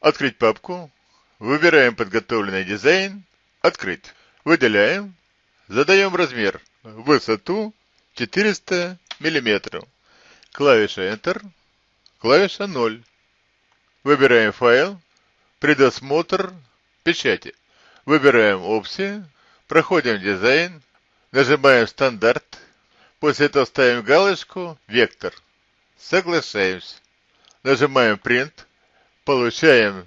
Открыть папку. Выбираем подготовленный дизайн. Открыть. Выделяем. Задаем размер. Высоту 400 мм. Клавиша Enter. Клавиша 0. Выбираем файл. Предосмотр печати. Выбираем опции. Проходим дизайн. Нажимаем стандарт. После этого ставим галочку «Вектор». Соглашаемся. Нажимаем Print. Получаем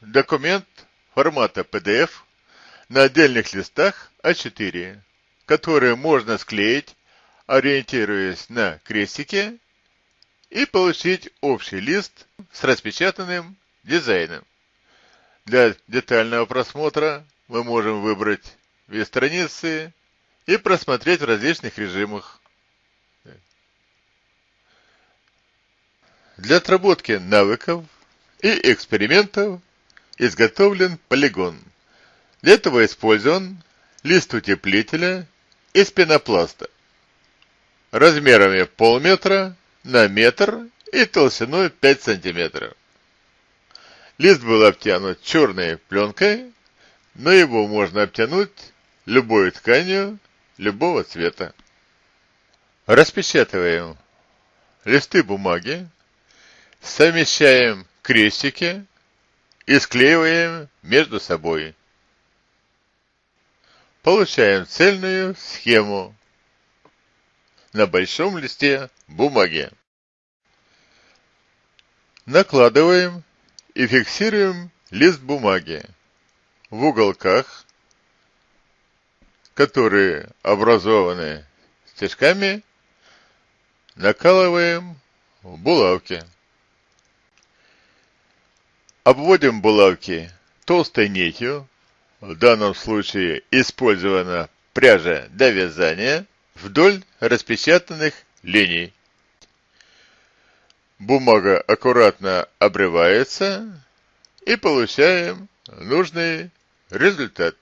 документ формата PDF на отдельных листах А4, которые можно склеить, ориентируясь на крестики, и получить общий лист с распечатанным дизайном. Для детального просмотра мы можем выбрать вид страницы и просмотреть в различных режимах. Для отработки навыков и экспериментов изготовлен полигон. Для этого использован лист утеплителя из пенопласта размерами полметра на метр и толщиной 5 сантиметров. Лист был обтянут черной пленкой, но его можно обтянуть любой тканью любого цвета. Распечатываем листы бумаги, совмещаем крестики и склеиваем между собой. Получаем цельную схему на большом листе бумаги. Накладываем и фиксируем лист бумаги в уголках, которые образованы стежками, накалываем в булавки. Обводим булавки толстой нитью, в данном случае использована пряжа для вязания, вдоль распечатанных линий. Бумага аккуратно обрывается и получаем нужный результат.